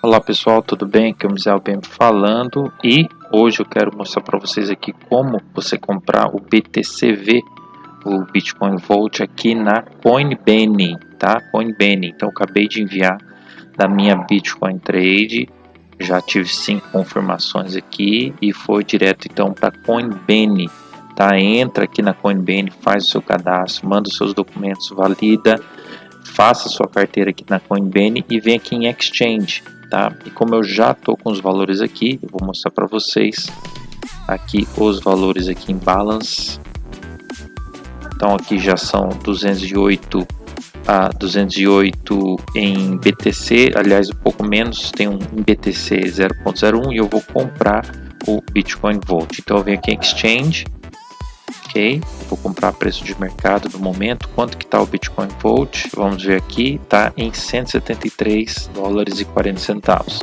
Olá pessoal, tudo bem? Aqui é o Misael bem falando e hoje eu quero mostrar para vocês aqui como você comprar o BTCV, o Bitcoin Vault aqui na Coinbase, tá? Coinbase. Então acabei de enviar da minha Bitcoin Trade, já tive cinco confirmações aqui e foi direto então para Coinbase, tá? Entra aqui na Coinbase, faz o seu cadastro, manda os seus documentos, valida, faça sua carteira aqui na Coinbase e vem aqui em Exchange tá? E como eu já tô com os valores aqui, eu vou mostrar para vocês aqui os valores aqui em balance. Então aqui já são 208 a 208 em BTC, aliás um pouco menos, tem um em BTC 0.01 e eu vou comprar o Bitcoin Volt. Então eu venho aqui em Exchange, vou comprar preço de mercado do momento, quanto que está o Bitcoin Volt, vamos ver aqui, está em 173 dólares e 40 centavos,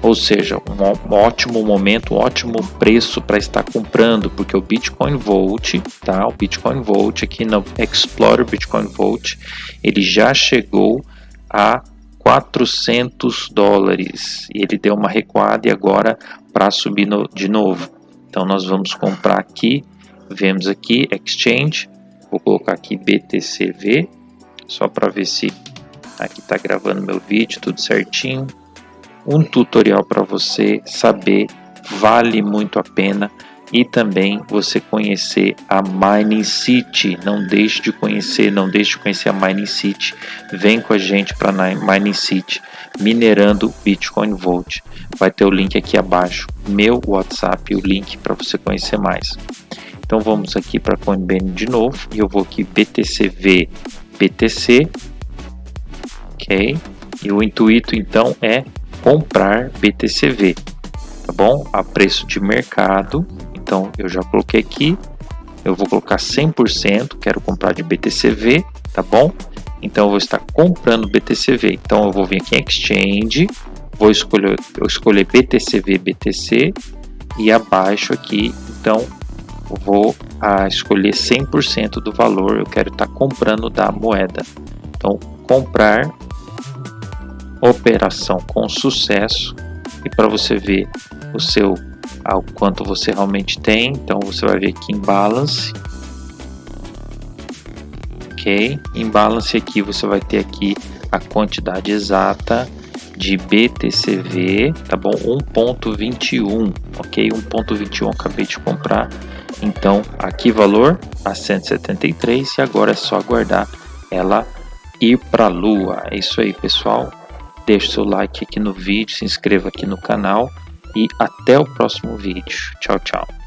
ou seja, um ótimo momento, um ótimo preço para estar comprando, porque o Bitcoin Volt, tá, o Bitcoin Volt aqui no Explorer Bitcoin Volt, ele já chegou a 400 dólares. E ele deu uma recuada e agora para subir no, de novo. Então nós vamos comprar aqui Vemos aqui Exchange, vou colocar aqui BTCV, só para ver se aqui está gravando meu vídeo, tudo certinho. Um tutorial para você saber, vale muito a pena e também você conhecer a Mining City. Não deixe de conhecer, não deixe de conhecer a Mining City. Vem com a gente para a Mining City, minerando Bitcoin Volt. Vai ter o link aqui abaixo, meu WhatsApp, o link para você conhecer mais. Então vamos aqui para Coinbase de novo e eu vou aqui BTCV BTC, ok? E o intuito então é comprar BTCV, tá bom? A preço de mercado. Então eu já coloquei aqui, eu vou colocar 100%, quero comprar de BTCV, tá bom? Então eu vou estar comprando BTCV. Então eu vou vir aqui em Exchange, vou escolher, eu escolher BTCV BTC e abaixo aqui, então vou a escolher 100% do valor, eu quero estar tá comprando da moeda. Então, comprar, operação com sucesso, e para você ver o seu, ao quanto você realmente tem, então você vai ver aqui em balance, ok, em balance aqui você vai ter aqui a quantidade exata de BTCV, tá bom? 1.21, ok? 1.21 acabei de comprar então, aqui valor a 173 e agora é só aguardar ela ir para a lua. É isso aí, pessoal. Deixe seu like aqui no vídeo, se inscreva aqui no canal e até o próximo vídeo. Tchau, tchau.